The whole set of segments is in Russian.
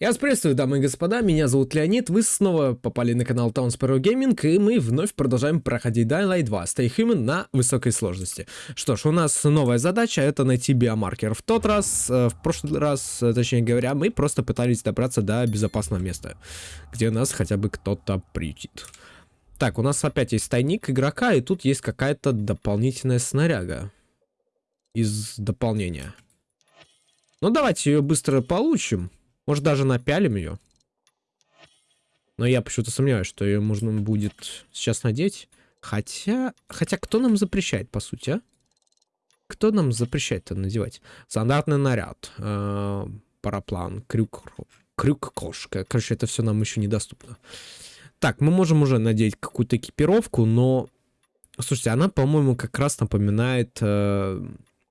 Я вас приветствую, дамы и господа, меня зовут Леонид, вы снова попали на канал Town Sparrow Gaming, и мы вновь продолжаем проходить Dying Light 2 Stay Human на высокой сложности. Что ж, у нас новая задача, это найти биомаркер. В тот раз, э, в прошлый раз, э, точнее говоря, мы просто пытались добраться до безопасного места, где нас хотя бы кто-то приютит. Так, у нас опять есть тайник игрока, и тут есть какая-то дополнительная снаряга из дополнения. Ну, давайте ее быстро получим. Может, даже напялим ее. Но я почему-то сомневаюсь, что ее можно будет сейчас надеть. Хотя... Хотя кто нам запрещает, по сути, а? Кто нам запрещает это надевать? Стандартный наряд. Э -э параплан. Крюк... Крюк-кошка. Короче, это все нам еще недоступно. Так, мы можем уже надеть какую-то экипировку, но... Слушайте, она, по-моему, как раз напоминает... Э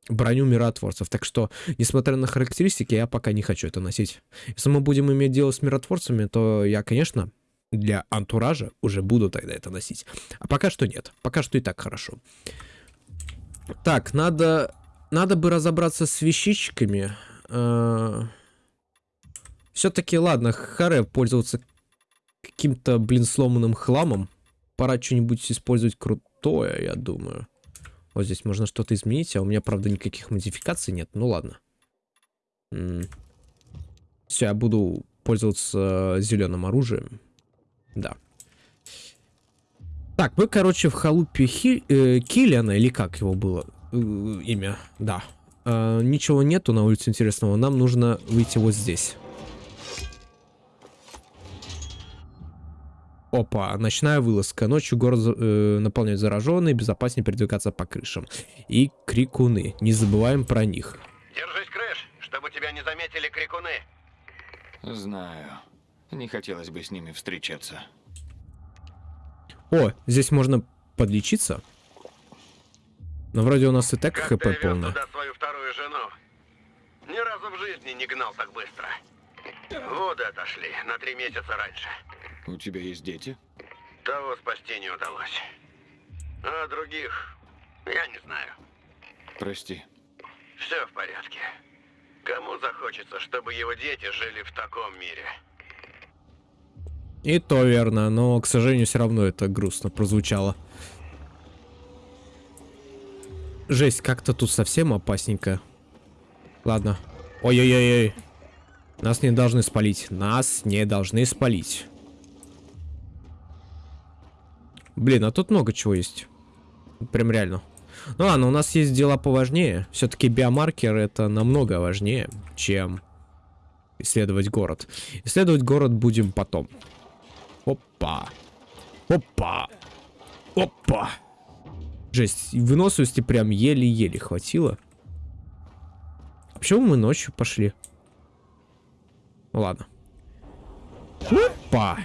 броню миротворцев. Так что, несмотря на характеристики, я пока не хочу это носить. Если мы будем иметь дело с миротворцами, то я, конечно, для антуража уже буду тогда это носить. А пока что нет. Пока что и так хорошо. Так, надо... Надо бы разобраться с вещичками. А, Все-таки, ладно, харе пользоваться каким-то, блин, сломанным хламом. Пора что-нибудь использовать крутое, я думаю. Вот здесь можно что-то изменить, а у меня, правда, никаких модификаций нет. Ну ладно. Все, я буду пользоваться зеленым оружием. Да. Так, мы, короче, в халупе Хи э, Киллиана, или как его было э, имя? Да. Э, ничего нету на улице интересного. Нам нужно выйти вот здесь. Опа, ночная вылазка. Ночью город э, наполняют зараженные, безопаснее передвигаться по крышам. И крикуны. Не забываем про них. Держись, Крэш, чтобы тебя не заметили крикуны. Знаю. Не хотелось бы с ними встречаться. О, здесь можно подлечиться. Но вроде у нас и так как HP ты полное. туда свою вторую жену? Ни разу в жизни не гнал так быстро. Воды отошли на три месяца раньше. У тебя есть дети? Того спасти не удалось. А других я не знаю. Прости. Все в порядке. Кому захочется, чтобы его дети жили в таком мире? И то верно, но, к сожалению, все равно это грустно прозвучало. Жесть, как-то тут совсем опасненько. Ладно. Ой-ой-ой-ой. Нас не должны спалить. Нас не должны спалить. Блин, а тут много чего есть. Прям реально. Ну ладно, у нас есть дела поважнее. Все-таки биомаркер это намного важнее, чем исследовать город. Исследовать город будем потом. Опа. Опа. Опа. Жесть, выносливости прям еле-еле хватило. А почему мы ночью пошли? Ладно. Опа.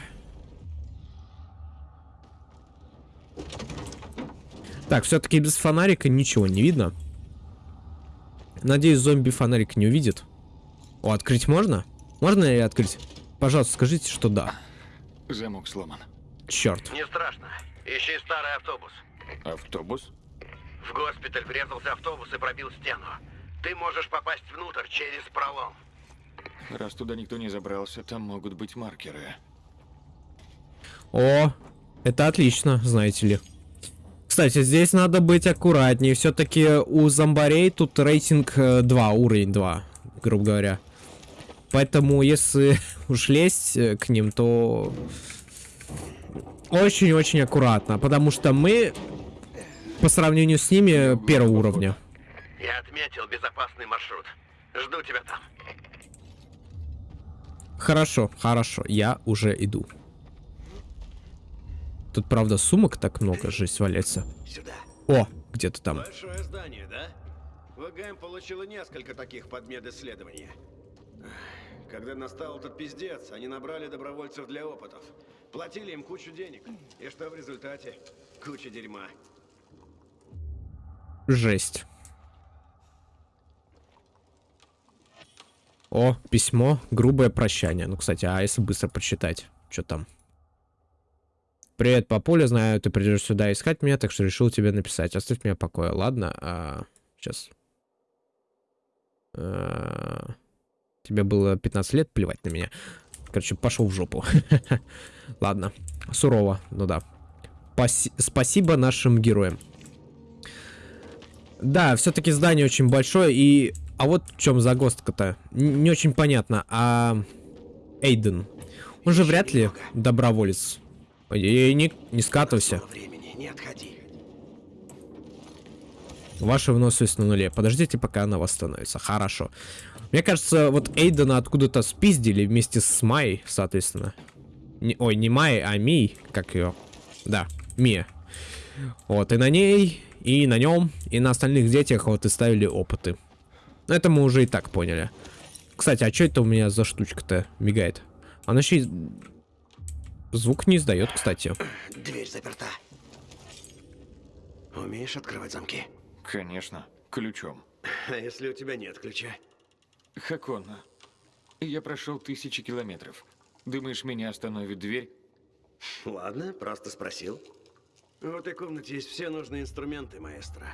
Так, все-таки без фонарика ничего не видно. Надеюсь, зомби фонарик не увидит. О, открыть можно? Можно ли открыть? Пожалуйста, скажите, что да. Замок сломан. Черт. Не страшно. Ищи старый автобус. Автобус? В госпиталь врезался автобус и пробил стену. Ты можешь попасть внутрь через пролом. Раз туда никто не забрался, там могут быть маркеры. О, это отлично, знаете ли. Кстати, здесь надо быть аккуратнее. Все-таки у зомбарей тут рейтинг 2, э, уровень 2, грубо говоря. Поэтому, если уж лезть э, к ним, то очень-очень аккуратно. Потому что мы, по сравнению с ними, первого уровня. Я отметил безопасный маршрут. Жду тебя там. Хорошо, хорошо. Я уже иду. Тут, правда, сумок так много, жесть валяется. Сюда. О, где-то там. Большое здание, да? ВГМ получила несколько таких подмедисследований. Когда настал этот пиздец, они набрали добровольцев для опытов. Платили им кучу денег. И что в результате? Куча дерьма. Жесть. О, письмо. Грубое прощание. Ну, кстати, а если быстро прочитать? Что там? Привет, папуля, знаю, ты придешь сюда искать меня, так что решил тебе написать. Оставь меня в покое, ладно? А, сейчас. А, Тебе было 15 лет, плевать на меня. Короче, пошел в жопу. Ладно, сурово, ну да. Паси спасибо нашим героям. Да, все-таки здание очень большое, и... А вот в чем загвоздка-то. Не очень понятно. А... Эйден. Он же вряд ли доброволец. Ой, не, не скатывайся. Времени, не отходи. Ваша выносливость на нуле. Подождите, пока она восстановится. Хорошо. Мне кажется, вот Эйдена откуда-то спиздили вместе с Май, соответственно. Не, ой, не Май, а Ми, как ее. Да, Мия. Вот, и на ней, и на нем, и на остальных детях вот и ставили опыты. Это мы уже и так поняли. Кстати, а что это у меня за штучка-то мигает? Она еще и... Звук не издает, кстати. Дверь заперта. Умеешь открывать замки? Конечно, ключом. А если у тебя нет ключа? Хакон, я прошел тысячи километров. Думаешь, меня остановит дверь? Ладно, просто спросил. В этой комнате есть все нужные инструменты, маэстро.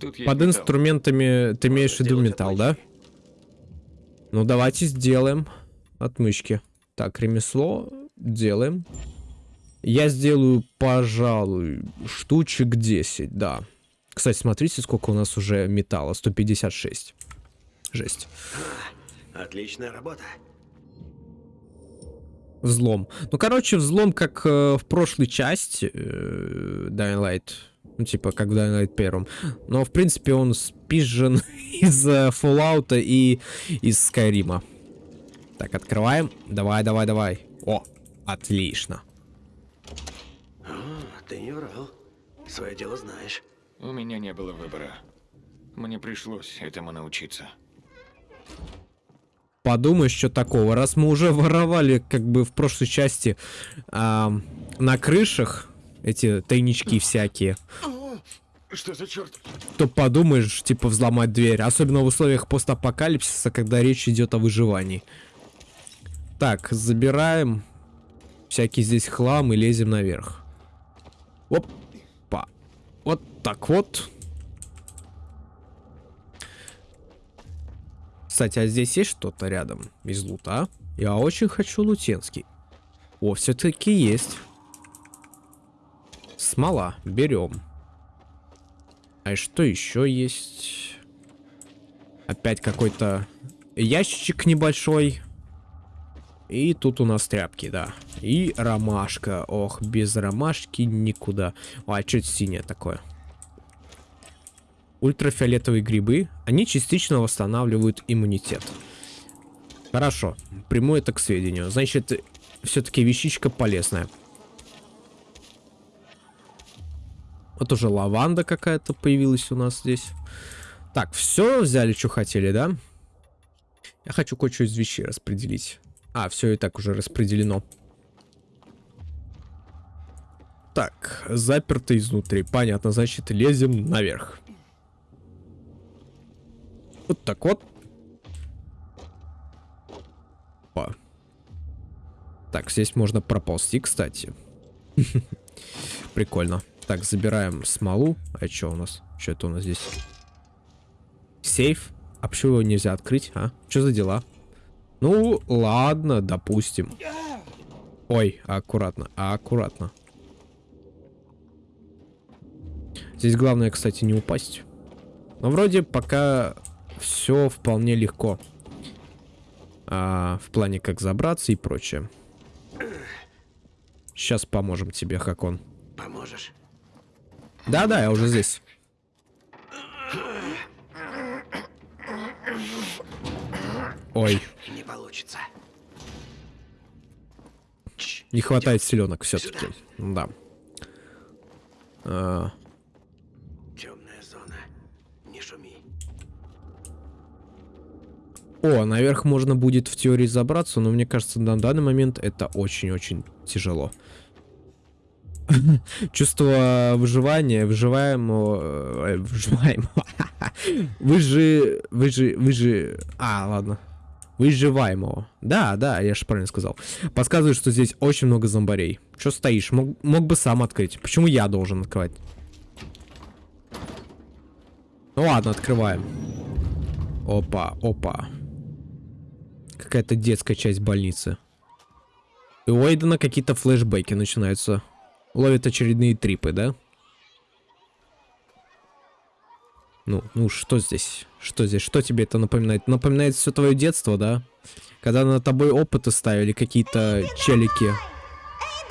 Тут есть Под металл. инструментами ты имеешь в виду металл, да? Ну, давайте сделаем отмычки. Так, ремесло делаем. Я сделаю, пожалуй, штучек 10, да. Кстати, смотрите, сколько у нас уже металла. 156. Жесть. Отличная работа. Взлом. Ну, короче, взлом, как э, в прошлой части э, Dying Light. Ну, типа, как в Dying Light первом. Но, в принципе, он спизжен из э, Fallout и из Skyrim. Так, открываем. Давай, давай, давай. О, отлично. О, ты не врал. Свое дело знаешь. У меня не было выбора. Мне пришлось этому научиться. Подумаешь, что такого. Раз мы уже воровали, как бы, в прошлой части ам, на крышах эти тайнички всякие, Что за черт? то подумаешь, типа, взломать дверь. Особенно в условиях постапокалипсиса, когда речь идет о выживании. Так, забираем всякий здесь хлам и лезем наверх. Опа. Вот так вот. Кстати, а здесь есть что-то рядом из лута? Я очень хочу лутенский. О, все-таки есть. Смола. Берем. А что еще есть? Опять какой-то ящичек небольшой. И тут у нас тряпки, да. И ромашка. Ох, без ромашки никуда. А что это синее такое? Ультрафиолетовые грибы. Они частично восстанавливают иммунитет. Хорошо. Приму это к сведению. Значит, все-таки вещичка полезная. Вот уже лаванда какая-то появилась у нас здесь. Так, все взяли, что хотели, да? Я хочу кое-что из вещей распределить. А, все и так уже распределено. Так, заперто изнутри. Понятно, значит, лезем наверх. Вот так вот. Опа. Так, здесь можно проползти, кстати. Прикольно. Так, забираем смолу. А что у нас? Что это у нас здесь? Сейф? А почему его нельзя открыть, а? Что за дела? Ну, ладно, допустим. Ой, аккуратно, аккуратно. Здесь главное, кстати, не упасть. Но вроде пока все вполне легко. А, в плане как забраться и прочее. Сейчас поможем тебе, Хакон. Поможешь? Да-да, я уже здесь. Ой, получится. не хватает селенок все-таки. Да. А, Темная зона. Не шуми. О, наверх можно будет в теории забраться, но мне кажется, на данный момент это очень-очень тяжело. Чувство выживания, выживаемого... э, Выживаемого. Вы же... Вы же... Вы же... А, ладно. Выживаемого. Да, да, я же правильно сказал. Подсказывает, что здесь очень много зомбарей. Че стоишь? Мог, мог бы сам открыть. Почему я должен открывать? Ну ладно, открываем. Опа, опа. Какая-то детская часть больницы. И у Уэйдена какие-то флешбеки начинаются. Ловит очередные трипы, да? Ну, ну что здесь? Что здесь? Что тебе это напоминает? Напоминает все твое детство, да? Когда на тобой опыты ставили какие-то челики.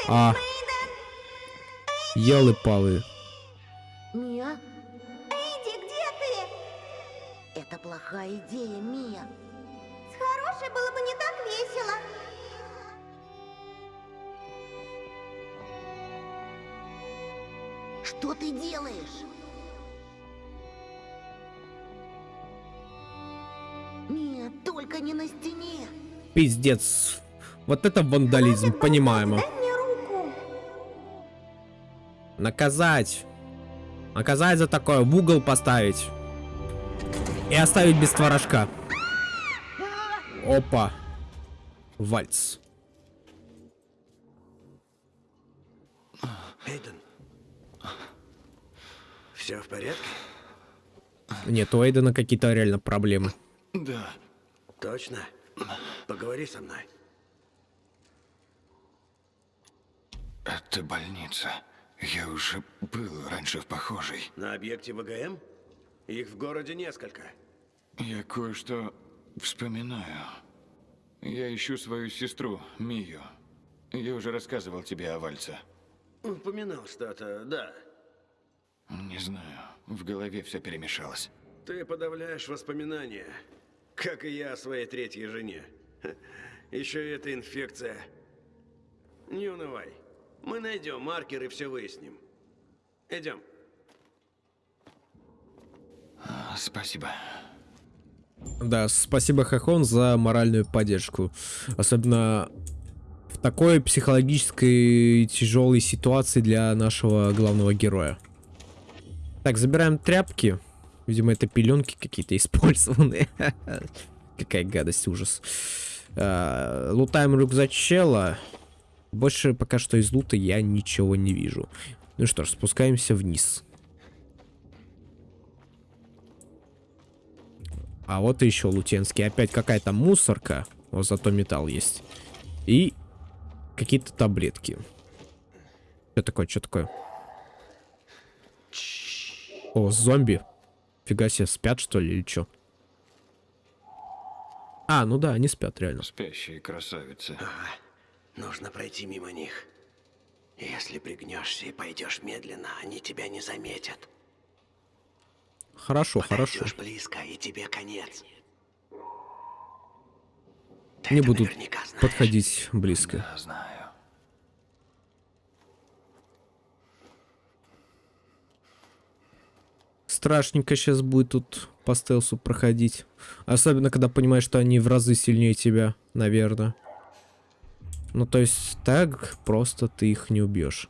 А. Елы-палы. Мия? Эйди, где ты? Это плохая идея, Мия. С хорошей было бы не так весело. Что ты делаешь? На стене. Пиздец. Вот это вандализм, понимаемо. Дай мне руку. Наказать. Наказать за такое, в угол поставить. И оставить без творожка. Опа. Вальц. Эйден. Все в порядке? Нет, у Эйдена какие-то реально проблемы. Да. Точно? Поговори со мной. Это больница. Я уже был раньше в похожей. На объекте ВГМ? Их в городе несколько. Я кое-что вспоминаю. Я ищу свою сестру, Мию. Я уже рассказывал тебе о Вальце. Упоминал что-то, да. Не знаю, в голове все перемешалось. Ты подавляешь воспоминания, как и я о своей третьей жене. Еще и эта инфекция. Не унывай. Мы найдем маркер и все выясним. Идем. Спасибо. Да, спасибо, Хахон, за моральную поддержку. Особенно в такой психологической тяжелой ситуации для нашего главного героя. Так, забираем тряпки. Видимо, это пеленки какие-то использованные. Какая гадость, ужас. А, Лутаем рюкзачела. Больше пока что из лута я ничего не вижу. Ну что ж, спускаемся вниз. А вот еще лутенский. Опять какая-то мусорка. Вот зато металл есть. И какие-то таблетки. Что такое, что такое? О, зомби. Фига себе, спят что ли или что? А, ну да, они спят реально. Спящие красавицы. Нужно пройти мимо них. Если пригнешься и пойдешь медленно, они тебя не заметят. Хорошо, хорошо. Подойдешь близко, и тебе конец. Ты Не буду подходить близко. Да, знаю. Страшненько сейчас будет тут по стелсу проходить. Особенно, когда понимаешь, что они в разы сильнее тебя, наверное. Ну, то есть, так просто ты их не убьешь.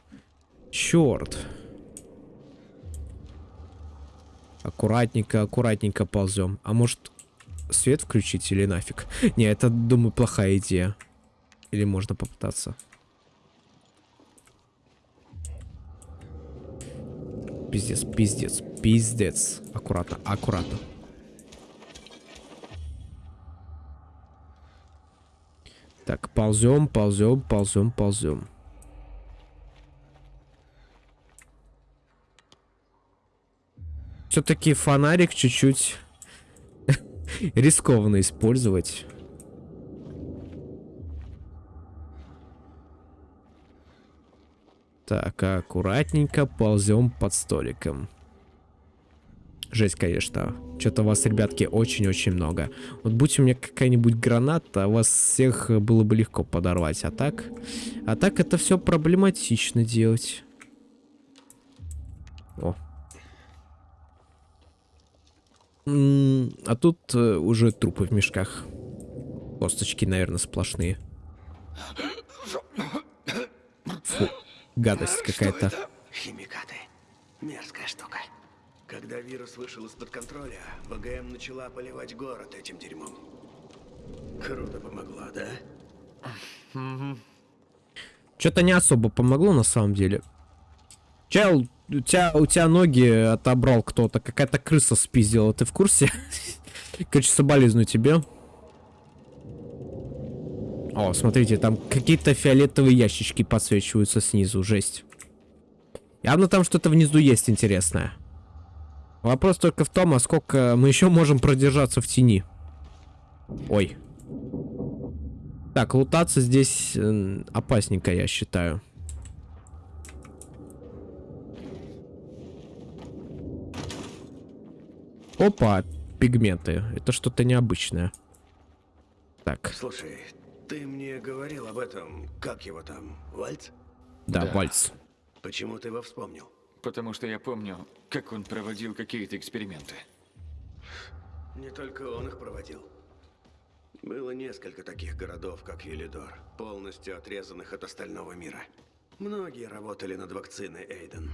Черт. Аккуратненько, аккуратненько ползем. А может, свет включить или нафиг? Не, это, думаю, плохая идея. Или можно попытаться. Пиздец, пиздец, пиздец. Аккуратно, аккуратно. Так, ползем, ползем, ползем, ползем. Все-таки фонарик чуть-чуть рискованно использовать. Так, аккуратненько ползем под столиком. Жесть, конечно. Что-то вас, ребятки, очень-очень много. Вот будь у меня какая-нибудь граната, вас всех было бы легко подорвать. А так... А так это все проблематично делать. О. А тут э, уже трупы в мешках. Косточки, наверное, сплошные. Фу, гадость какая-то. Химикаты. Мерзкая штука. Когда вирус вышел из-под контроля, ВГМ начала поливать город этим дерьмом. Круто помогло, да? Что-то не особо помогло на самом деле. Чел, у тебя, у тебя ноги отобрал кто-то. Какая-то крыса спиздила, ты в курсе? Короче, соболезную тебе. О, смотрите, там какие-то фиолетовые ящички подсвечиваются снизу, жесть. Явно там что-то внизу есть интересное. Вопрос только в том, а сколько мы еще можем продержаться в тени. Ой. Так, лутаться здесь опасненько, я считаю. Опа, пигменты. Это что-то необычное. Так, Слушай, ты мне говорил об этом, как его там, Вальц? да, Да. вальс. Почему ты его вспомнил? Потому что я помню, как он проводил какие-то эксперименты. Не только он их проводил. Было несколько таких городов, как Елидор, полностью отрезанных от остального мира. Многие работали над вакциной Эйден.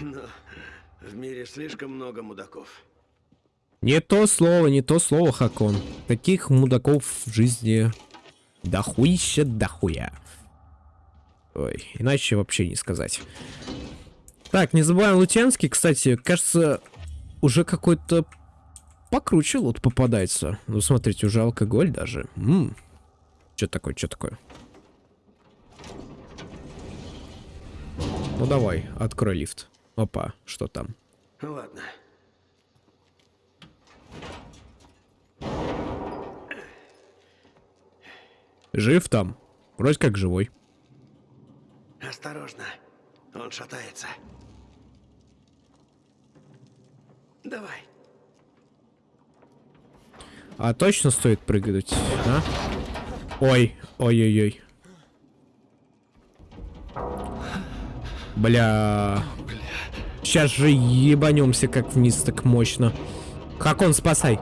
Но в мире слишком много мудаков. Не то слово, не то слово, Хакон. Таких мудаков в жизни дохуища дохуя. Ой, иначе вообще не сказать. Так, не забываем Лутянский, кстати, кажется, уже какой-то покруче лут попадается. Ну, смотрите, уже алкоголь даже. М Что такое, что такое? Ну давай, открой лифт. Опа, что там? Ладно. Жив там? Вроде как живой. Осторожно. Он шатается. Давай. А точно стоит прыгать, а? Ой, ой-ой-ой. Бля. Сейчас же ебанемся как вниз так мощно. Как он, спасай.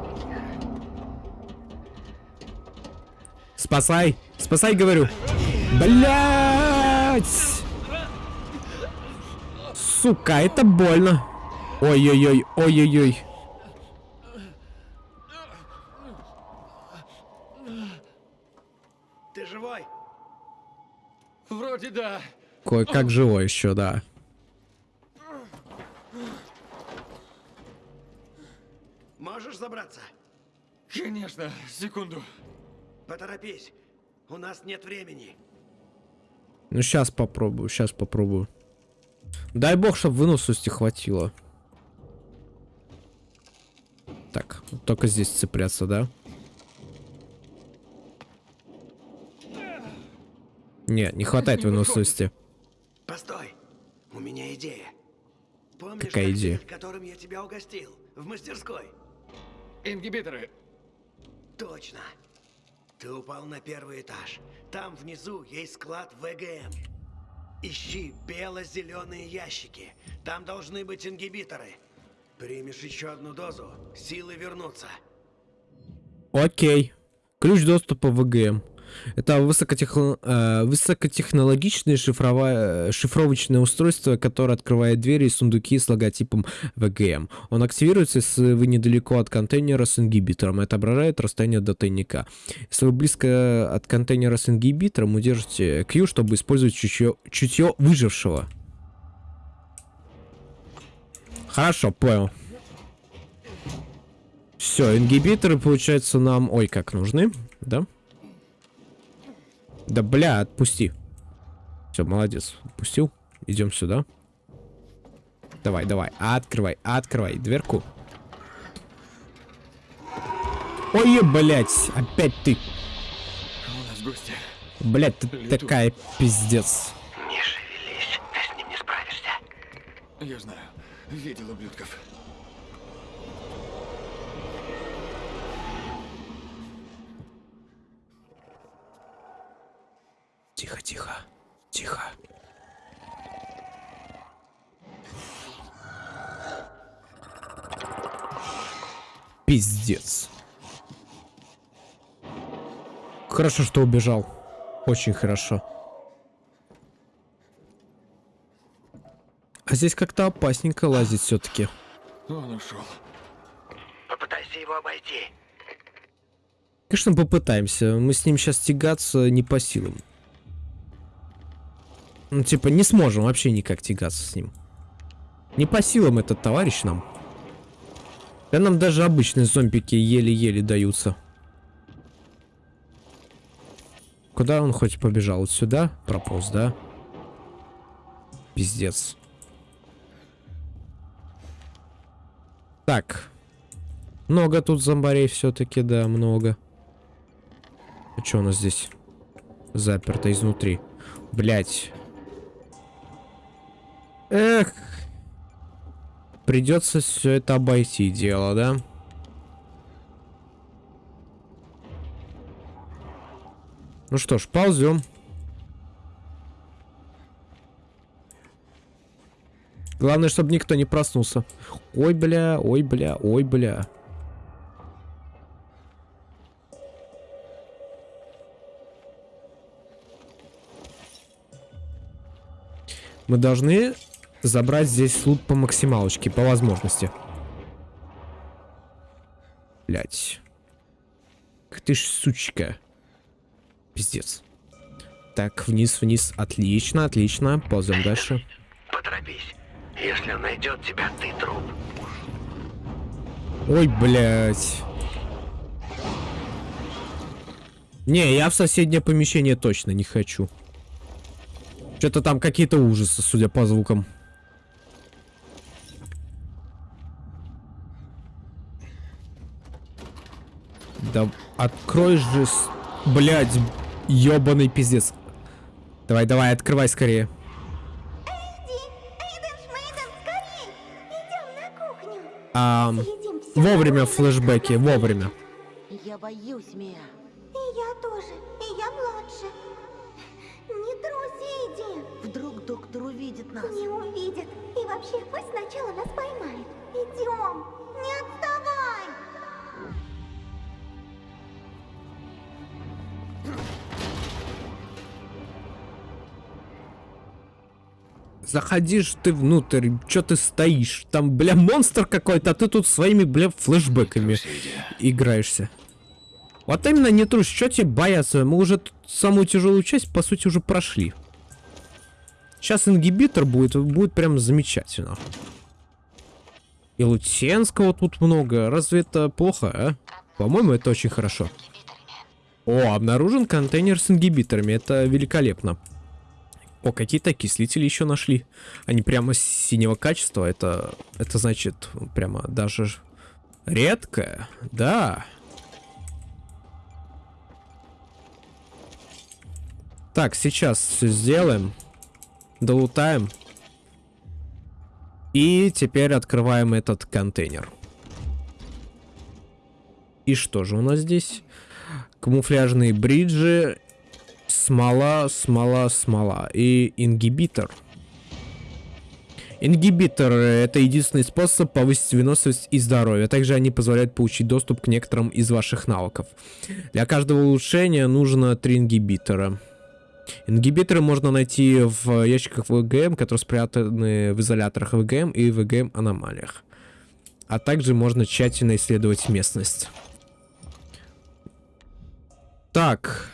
Спасай. Спасай, говорю. Блять! Сука, это больно. Ой-ой-ой, ой-ой-ой. Ты живой? Вроде да. Кое-как живой еще, да. Можешь забраться? Конечно, секунду. Поторопись. У нас нет времени. Ну, сейчас попробую, сейчас попробую. Дай бог, чтобы выносливости хватило. Так, только здесь цепляться, да? Не, не хватает выносливости. Постой. У меня идея. Помнишь Какая идея? коктейль, которым я тебя угостил? В мастерской? Ингибиторы. Точно. Ты упал на первый этаж. Там внизу есть склад ВГМ. Ищи бело-зеленые ящики. Там должны быть ингибиторы. Примешь еще одну дозу, силы вернутся. Окей. Ключ доступа в ВГМ. Это высокотехно- э, высокотехнологичное э, шифровочное устройство, которое открывает двери и сундуки с логотипом ВГМ. Он активируется, если вы недалеко от контейнера с ингибитором и отображает расстояние до тайника. Если вы близко от контейнера с ингибитором, удержите Q, чтобы использовать чутье, чутье выжившего. Хорошо, понял. Все, ингибиторы, получается, нам... Ой, как нужны, да? Да бля, отпусти. Все, молодец. Отпустил. Идем сюда. Давай, давай. Открывай, открывай дверку. Ой, блять, опять ты. У нас гости. Блять, ты Лету. такая пиздец. Не шевелись, ты с ним не справишься. Я знаю. Видел ублюдков. Тихо, тихо, тихо. Пиздец. Хорошо, что убежал. Очень хорошо. А здесь как-то опасненько лазить все-таки. Он ушел. Попытайся его обойти. Конечно, попытаемся. Мы с ним сейчас тягаться не по силам. Ну, типа, не сможем вообще никак тягаться с ним. Не по силам этот товарищ нам. Да нам даже обычные зомбики еле-еле даются. Куда он хоть побежал? Сюда? Прополз, да? Пиздец. Так. Много тут зомбарей все-таки, да, много. А что у нас здесь? Заперто изнутри. Блять. Эх. Придется все это обойти дело, да? Ну что ж, ползем. Главное, чтобы никто не проснулся. Ой, бля, ой, бля, ой, бля. Мы должны забрать здесь лут по максималочке, по возможности. Блять. Ты ж сучка. Пиздец. Так, вниз, вниз. Отлично, отлично. Ползем дальше. Поторопись. Если он найдет тебя, ты труп. Ой, блядь. Не, я в соседнее помещение точно не хочу. Что-то там какие-то ужасы, судя по звукам. Да открой же, с... блядь, ёбаный пиздец. Давай, давай, открывай скорее. Эйди, Эйден Шмейден, скорей! Идем на кухню. А, вовремя флешбеки, вовремя. Я боюсь, Мия. И я тоже. И я младше. Не трусь, Эйди. Вдруг доктор увидит нас. Не увидит. И вообще, пусть сначала нас поймает. Идем. Не отставай. Заходишь ты внутрь, чё ты стоишь? Там, бля, монстр какой-то, а ты тут своими, бля, флешбеками играешься. Вот именно не трус, что тебе бояться? Мы уже тут самую тяжелую часть, по сути, уже прошли. Сейчас ингибитор будет, будет прям замечательно. И Лутенского тут много. Разве это плохо, а? По-моему, это очень хорошо. О, обнаружен контейнер с ингибиторами. Это великолепно. О, какие-то окислители еще нашли. Они прямо синего качества. Это, это значит прямо даже ж- редко. Да. Так, сейчас все сделаем. Долутаем. И теперь открываем этот контейнер. И что же у нас здесь? Камуфляжные бриджи, смола, смола, смола и ингибитор. Ингибитор — это единственный способ повысить выносливость и здоровье. Также они позволяют получить доступ к некоторым из ваших навыков. Для каждого улучшения нужно 3 ингибитора. Ингибиторы можно найти в ящиках ВГМ, которые спрятаны в изоляторах ВГМ и ВГМ аномалиях. А также можно тщательно исследовать местность. Так,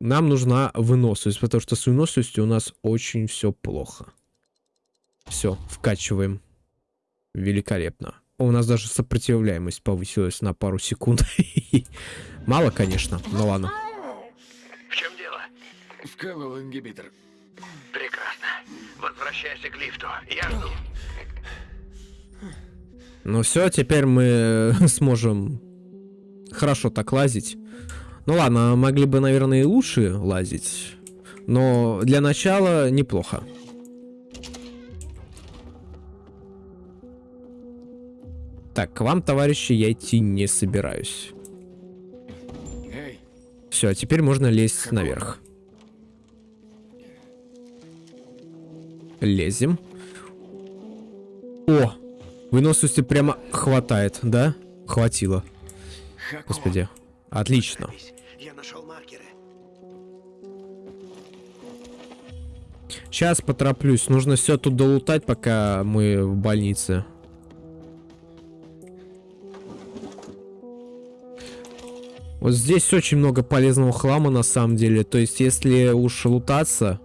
нам нужна выносливость, потому что с выносливостью у нас очень все плохо. Все, вкачиваем. Великолепно. У нас даже сопротивляемость повысилась на пару секунд. Мало, конечно, но ладно. В чем дело? Вкалывал ингибитор. Прекрасно. Возвращайся к лифту. Я жду. Ну все, теперь мы сможем хорошо так лазить. Ну ладно, могли бы, наверное, и лучше лазить. Но для начала неплохо. Так, к вам, товарищи, я идти не собираюсь. Эй, Все, а теперь можно лезть наверх. Лезем. О! Выносливости прямо хватает, да? Хватило. Господи. Отлично. Я нашел маркеры. Сейчас потороплюсь. Нужно все тут долутать, пока мы в больнице. Вот здесь очень много полезного хлама на самом деле. То есть, если уж лутаться,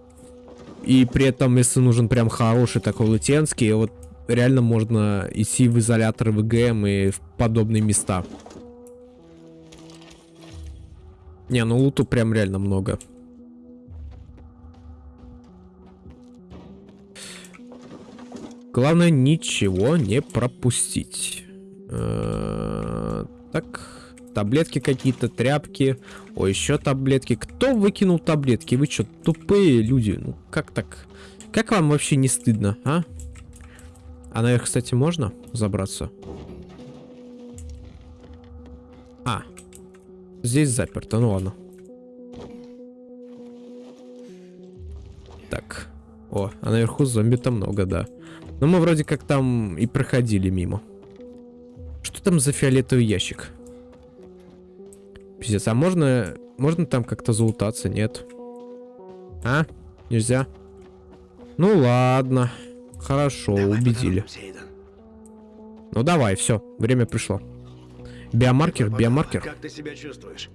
и при этом, если нужен прям хороший такой лутенский, вот реально можно идти в изоляторы ВГМ и в подобные места. Не, ну луту прям реально много. Главное ничего не пропустить. Так, таблетки какие-то, тряпки. О, еще таблетки. Кто выкинул таблетки? Вы что, тупые люди? Ну, как так? Как вам вообще не стыдно, а? А наверх, кстати, можно забраться? Здесь заперто, ну ладно. Так, о, а наверху зомби-то много, да. Но мы вроде как там и проходили мимо. Что там за фиолетовый ящик? Пиздец, а можно, можно там как-то залутаться? Нет. А? Нельзя? Ну ладно. Хорошо, Давай убедили. Эйден. Ну давай, все, время пришло. Биомаркер, биомаркер. Как ты себя чувствуешь?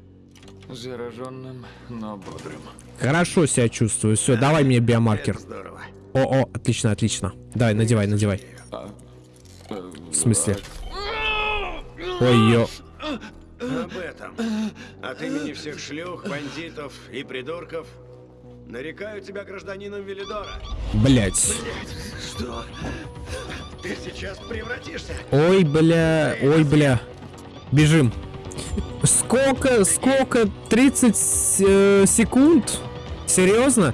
Зараженным, но бодрым. Хорошо себя чувствую. Все, давай мне биомаркер. Здорово. О, о, отлично, отлично. Давай, надевай, надевай. А, э, В смысле? Ой, ё. Об этом. От имени всех шлюх, бандитов и придурков нарекаю тебя гражданином Велидора. Блять. Что? Ты сейчас превратишься? Ой, бля, ой, бля. Бежим. Сколько, сколько? 30 э, секунд? Серьезно?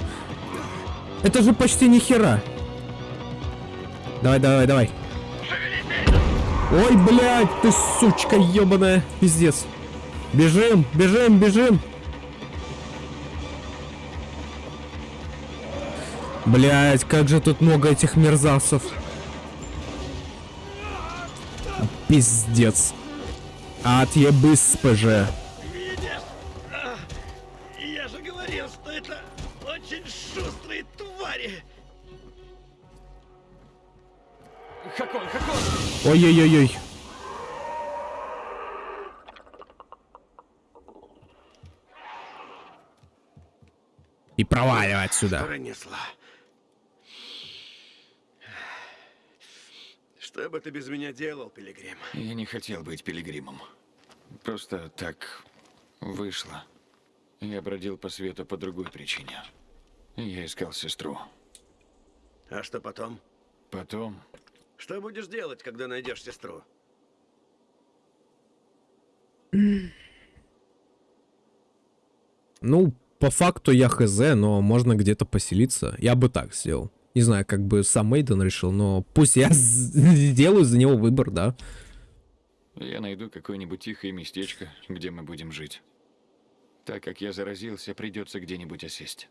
Это же почти ни хера. Давай, давай, давай. Ой, блядь, ты сучка ебаная. Пиздец. Бежим, бежим, бежим. Блять, как же тут много этих мерзавцев. Пиздец. Отъебы с ПЖ. Видишь? А, Я же говорил, что это очень шустрые твари. Хакон, Хакон! Ой-ой-ой-ой. И проваливай отсюда. Пронесла. Что бы ты без меня делал, Пилигрим? Я не хотел быть пилигримом. Просто так вышло. Я бродил по свету по другой причине. Я искал сестру. А что потом? Потом Что будешь делать, когда найдешь сестру? Ну, по факту я хз, но можно где-то поселиться. Я бы так сделал. Не знаю, как бы сам Мейден решил, но пусть я сделаю за него выбор, да. я найду какое-нибудь тихое местечко, где мы будем жить. Так как я заразился, придется где-нибудь осесть.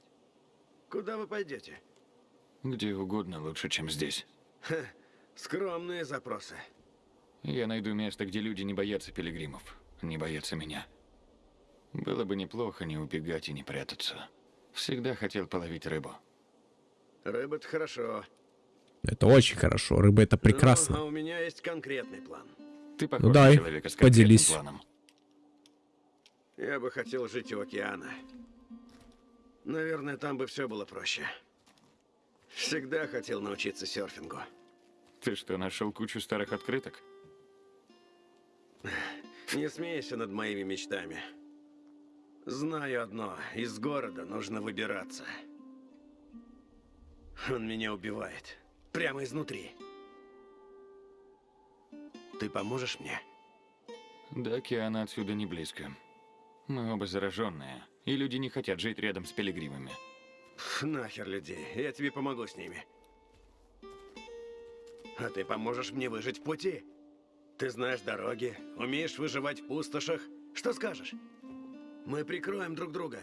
Куда вы пойдете? Где угодно лучше, чем здесь. Скромные запросы. Я найду место, где люди не боятся пилигримов, не боятся меня. Было бы неплохо не убегать и не прятаться. Всегда хотел половить рыбу. Рыба-то хорошо. Это очень хорошо. Рыба это Ну, прекрасно. а у меня есть конкретный план. Ты похож на человека с поделись. планом. Я бы хотел жить у океана. Наверное, там бы все было проще. Всегда хотел научиться серфингу. Ты что, нашел кучу старых открыток? Не смейся над моими мечтами. Знаю одно, из города нужно выбираться. Он меня убивает. Прямо изнутри. Ты поможешь мне? До океана отсюда не близко. Мы оба зараженные, и люди не хотят жить рядом с пилигримами. Ф, Нахер людей, я тебе помогу с ними. А ты поможешь мне выжить в пути? Ты знаешь дороги, умеешь выживать в пустошах. Что скажешь? Мы прикроем друг друга.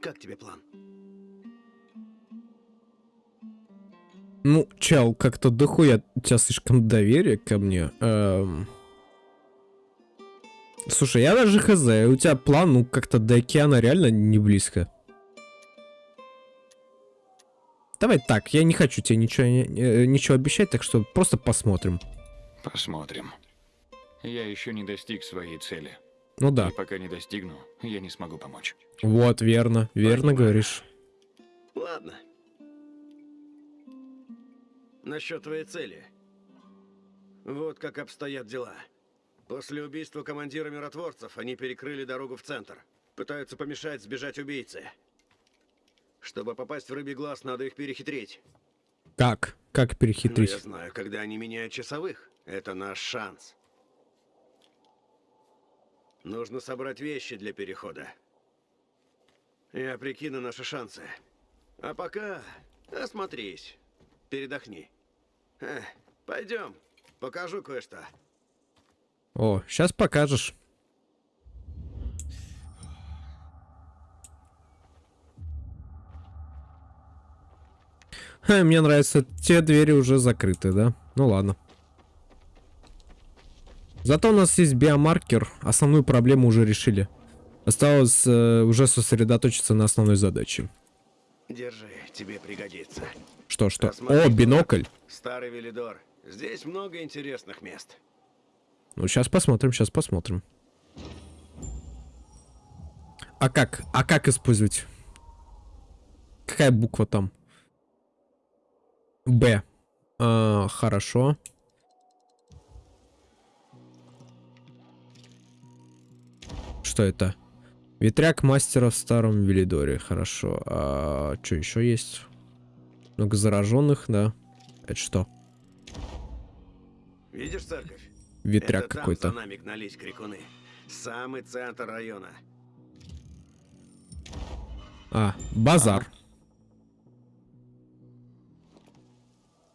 Как тебе план? Ну, чел, как-то дохуя у тебя слишком доверие ко мне. Эм. Слушай, я даже хз, у тебя план, ну, как-то до океана реально не близко. Давай так, я не хочу тебе ничего, не- э, ничего обещать, так что просто посмотрим. Посмотрим. Я еще не достиг своей цели. Ну да, И пока не достигну, я не смогу помочь. вот, верно, верно Понимаю. говоришь. Ладно. Насчет твоей цели. Вот как обстоят дела. После убийства командира миротворцев они перекрыли дорогу в центр. Пытаются помешать сбежать убийце. Чтобы попасть в рыбий глаз, надо их перехитрить. Как? Как Ну, я перехитрить? знаю, когда они меняют часовых. Это наш шанс. Нужно собрать вещи для перехода. Я прикину наши шансы. А пока осмотрись. Передохни. Э, пойдем. Покажу кое-что. О, сейчас покажешь. Ха, мне нравится, те двери уже закрыты, да? Ну ладно. Зато у нас есть биомаркер, основную проблему уже решили. Осталось э, уже сосредоточиться на основной задаче. Держи, тебе пригодится. Что, что? О, бинокль. Старый Велидор. Здесь много интересных мест. Ну, сейчас посмотрим, сейчас посмотрим. А как? А как использовать? Какая буква там? Б. А, хорошо. Что это? Ветряк мастера в старом Велидоре. Хорошо. А что еще есть? Много зараженных, да. Это что? Видишь церковь? Ветряк какой-то. за нами гнались крикуны. Самый центр района. А, базар.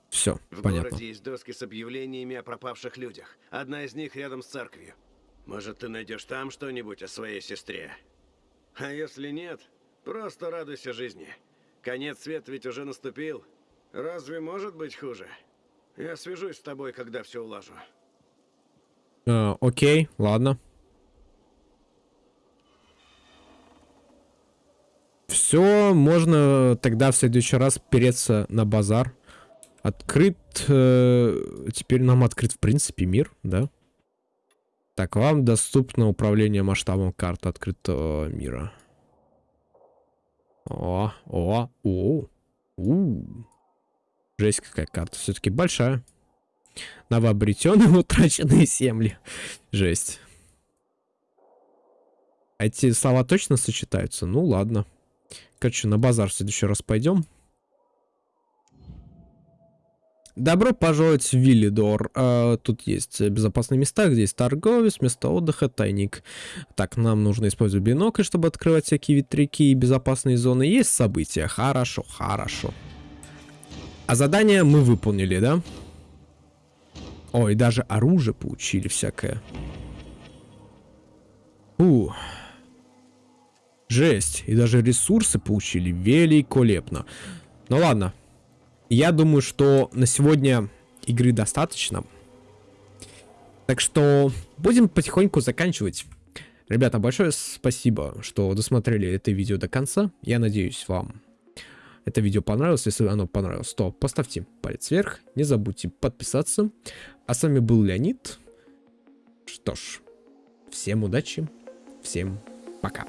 Все, В понятно. городе есть доски с объявлениями о пропавших людях. Одна из них рядом с церковью. Может, ты найдешь там что-нибудь о своей сестре? А если нет, просто радуйся жизни. Конец света ведь уже наступил. Разве может быть хуже? Я свяжусь с тобой, когда все улажу. А, окей, ладно. Все, можно тогда в следующий раз переться на базар. Открыт... э, теперь нам открыт, в принципе, мир, да? Так, вам доступно управление масштабом карты открытого мира. О, о, о, у. Жесть какая карта, все-таки большая. Новообретенные утраченные земли. Жесть. А эти слова точно сочетаются? Ну ладно. Короче, на базар в следующий раз пойдем. Добро пожаловать в Виллидор. А, тут есть безопасные места, где есть торговец, место отдыха, тайник. Так, нам нужно использовать бинокль, чтобы открывать всякие ветряки и безопасные зоны. Есть события. Хорошо, хорошо. А задание мы выполнили, да? Ой, даже оружие получили всякое. У. Жесть. И даже ресурсы получили. Великолепно. Ну ладно. Я думаю, что на сегодня игры достаточно. Так что будем потихоньку заканчивать. Ребята, большое спасибо, что досмотрели это видео до конца. Я надеюсь, вам это видео понравилось. Если оно понравилось, то поставьте палец вверх. Не забудьте подписаться. А с вами был Леонид. Что ж, всем удачи, всем пока.